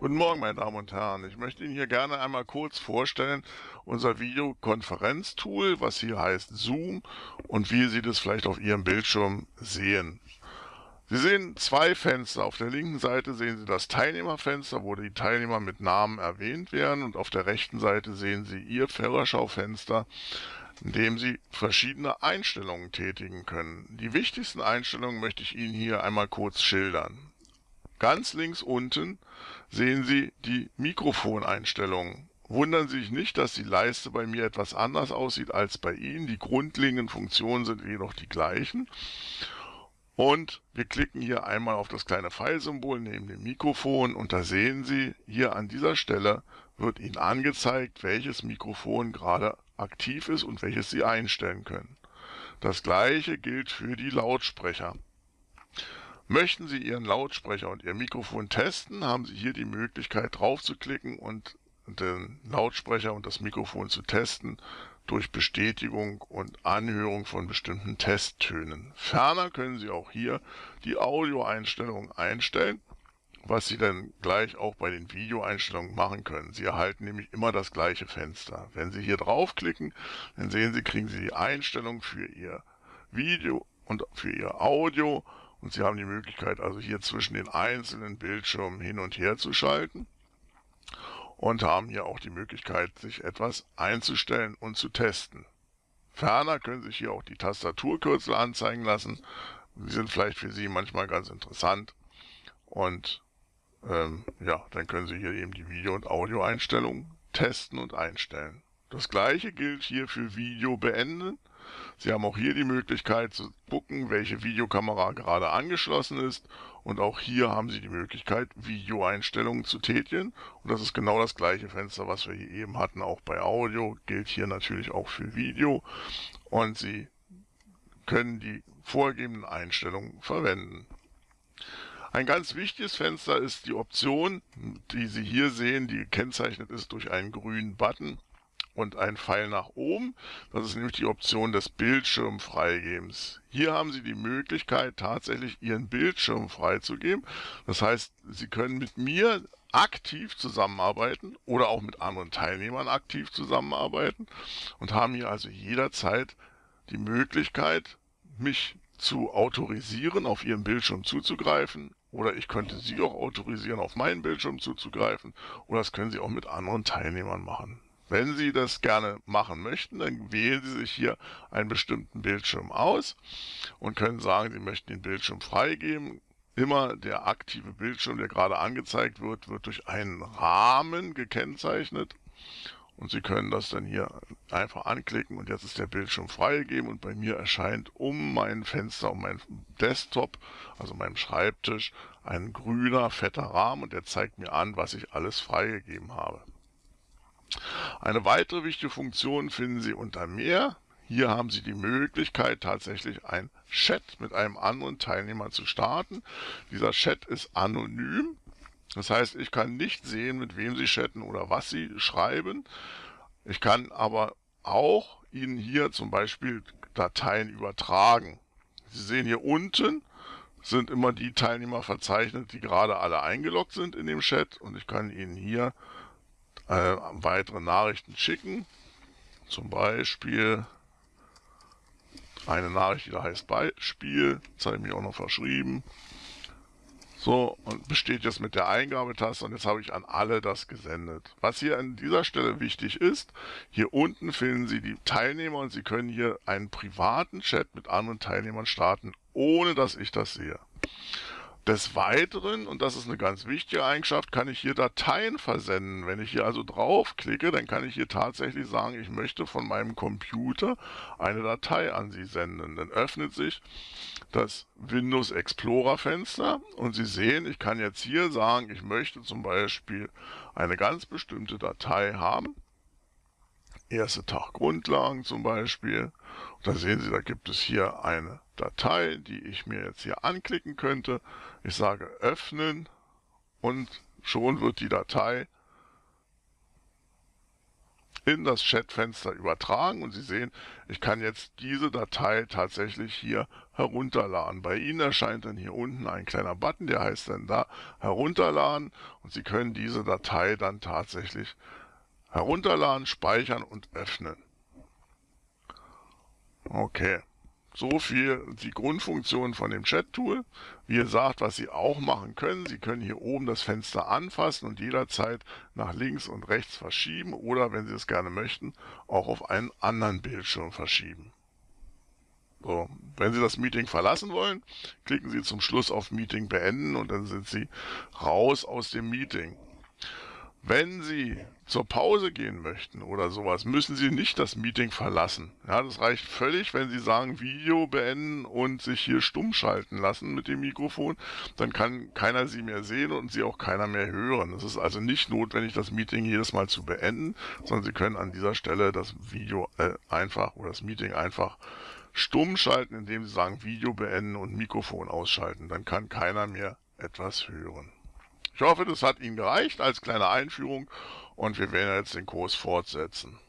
Guten Morgen, meine Damen und Herren. Ich möchte Ihnen hier gerne einmal kurz vorstellen, unser Videokonferenztool, was hier heißt Zoom und wie Sie das vielleicht auf Ihrem Bildschirm sehen. Sie sehen zwei Fenster. Auf der linken Seite sehen Sie das Teilnehmerfenster, wo die Teilnehmer mit Namen erwähnt werden und auf der rechten Seite sehen Sie Ihr Führerschaufenster, in dem Sie verschiedene Einstellungen tätigen können. Die wichtigsten Einstellungen möchte ich Ihnen hier einmal kurz schildern. Ganz links unten sehen Sie die Mikrofoneinstellungen. Wundern Sie sich nicht, dass die Leiste bei mir etwas anders aussieht als bei Ihnen. Die grundlegenden Funktionen sind jedoch die gleichen. Und wir klicken hier einmal auf das kleine Pfeilsymbol neben dem Mikrofon und da sehen Sie, hier an dieser Stelle wird Ihnen angezeigt, welches Mikrofon gerade aktiv ist und welches Sie einstellen können. Das gleiche gilt für die Lautsprecher. Möchten Sie Ihren Lautsprecher und Ihr Mikrofon testen, haben Sie hier die Möglichkeit drauf zu klicken und den Lautsprecher und das Mikrofon zu testen durch Bestätigung und Anhörung von bestimmten Testtönen. Ferner können Sie auch hier die Audioeinstellungen einstellen, was Sie dann gleich auch bei den Videoeinstellungen machen können. Sie erhalten nämlich immer das gleiche Fenster. Wenn Sie hier draufklicken, dann sehen Sie, kriegen Sie die Einstellung für Ihr Video und für Ihr Audio und Sie haben die Möglichkeit, also hier zwischen den einzelnen Bildschirmen hin und her zu schalten und haben hier auch die Möglichkeit, sich etwas einzustellen und zu testen. Ferner können sich hier auch die Tastaturkürzel anzeigen lassen. Die sind vielleicht für Sie manchmal ganz interessant. Und ähm, ja, dann können Sie hier eben die Video- und Audioeinstellungen testen und einstellen. Das gleiche gilt hier für Video beenden. Sie haben auch hier die Möglichkeit zu gucken, welche Videokamera gerade angeschlossen ist. Und auch hier haben Sie die Möglichkeit, Videoeinstellungen zu tätigen. Und das ist genau das gleiche Fenster, was wir hier eben hatten, auch bei Audio, gilt hier natürlich auch für Video. Und Sie können die vorgegebenen Einstellungen verwenden. Ein ganz wichtiges Fenster ist die Option, die Sie hier sehen, die gekennzeichnet ist durch einen grünen Button und ein Pfeil nach oben. Das ist nämlich die Option des Bildschirmfreigebens. Hier haben Sie die Möglichkeit, tatsächlich Ihren Bildschirm freizugeben. Das heißt, Sie können mit mir aktiv zusammenarbeiten oder auch mit anderen Teilnehmern aktiv zusammenarbeiten und haben hier also jederzeit die Möglichkeit, mich zu autorisieren, auf Ihren Bildschirm zuzugreifen oder ich könnte Sie auch autorisieren, auf meinen Bildschirm zuzugreifen oder das können Sie auch mit anderen Teilnehmern machen. Wenn Sie das gerne machen möchten, dann wählen Sie sich hier einen bestimmten Bildschirm aus und können sagen, Sie möchten den Bildschirm freigeben. Immer der aktive Bildschirm, der gerade angezeigt wird, wird durch einen Rahmen gekennzeichnet. Und Sie können das dann hier einfach anklicken und jetzt ist der Bildschirm freigegeben und bei mir erscheint um mein Fenster, um meinen Desktop, also meinem Schreibtisch, ein grüner, fetter Rahmen und der zeigt mir an, was ich alles freigegeben habe. Eine weitere wichtige Funktion finden Sie unter Mehr. Hier haben Sie die Möglichkeit, tatsächlich ein Chat mit einem anderen Teilnehmer zu starten. Dieser Chat ist anonym. Das heißt, ich kann nicht sehen, mit wem Sie chatten oder was Sie schreiben. Ich kann aber auch Ihnen hier zum Beispiel Dateien übertragen. Sie sehen hier unten sind immer die Teilnehmer verzeichnet, die gerade alle eingeloggt sind in dem Chat und ich kann Ihnen hier äh, weitere Nachrichten schicken. Zum Beispiel eine Nachricht, die da heißt Beispiel, das habe ich mir auch noch verschrieben. So, und besteht jetzt mit der Eingabetaste und jetzt habe ich an alle das gesendet. Was hier an dieser Stelle wichtig ist, hier unten finden Sie die Teilnehmer und Sie können hier einen privaten Chat mit anderen Teilnehmern starten, ohne dass ich das sehe. Des Weiteren, und das ist eine ganz wichtige Eigenschaft, kann ich hier Dateien versenden. Wenn ich hier also draufklicke, dann kann ich hier tatsächlich sagen, ich möchte von meinem Computer eine Datei an Sie senden. Dann öffnet sich das Windows Explorer Fenster und Sie sehen, ich kann jetzt hier sagen, ich möchte zum Beispiel eine ganz bestimmte Datei haben erste Tag Grundlagen zum Beispiel. Und da sehen Sie, da gibt es hier eine Datei, die ich mir jetzt hier anklicken könnte. Ich sage öffnen und schon wird die Datei in das Chatfenster übertragen und Sie sehen, ich kann jetzt diese Datei tatsächlich hier herunterladen. Bei Ihnen erscheint dann hier unten ein kleiner Button, der heißt dann da herunterladen und Sie können diese Datei dann tatsächlich herunterladen, speichern und öffnen. Okay. So viel die Grundfunktion von dem Chat-Tool. Wie gesagt, was Sie auch machen können, Sie können hier oben das Fenster anfassen und jederzeit nach links und rechts verschieben oder, wenn Sie es gerne möchten, auch auf einen anderen Bildschirm verschieben. So, wenn Sie das Meeting verlassen wollen, klicken Sie zum Schluss auf Meeting beenden und dann sind Sie raus aus dem Meeting. Wenn Sie zur Pause gehen möchten oder sowas, müssen Sie nicht das Meeting verlassen. Ja, das reicht völlig, wenn Sie sagen Video beenden und sich hier stumm schalten lassen mit dem Mikrofon. Dann kann keiner Sie mehr sehen und Sie auch keiner mehr hören. Es ist also nicht notwendig, das Meeting jedes Mal zu beenden, sondern Sie können an dieser Stelle das Video äh, einfach oder das Meeting einfach stumm schalten, indem Sie sagen Video beenden und Mikrofon ausschalten. Dann kann keiner mehr etwas hören. Ich hoffe, das hat Ihnen gereicht als kleine Einführung und wir werden jetzt den Kurs fortsetzen.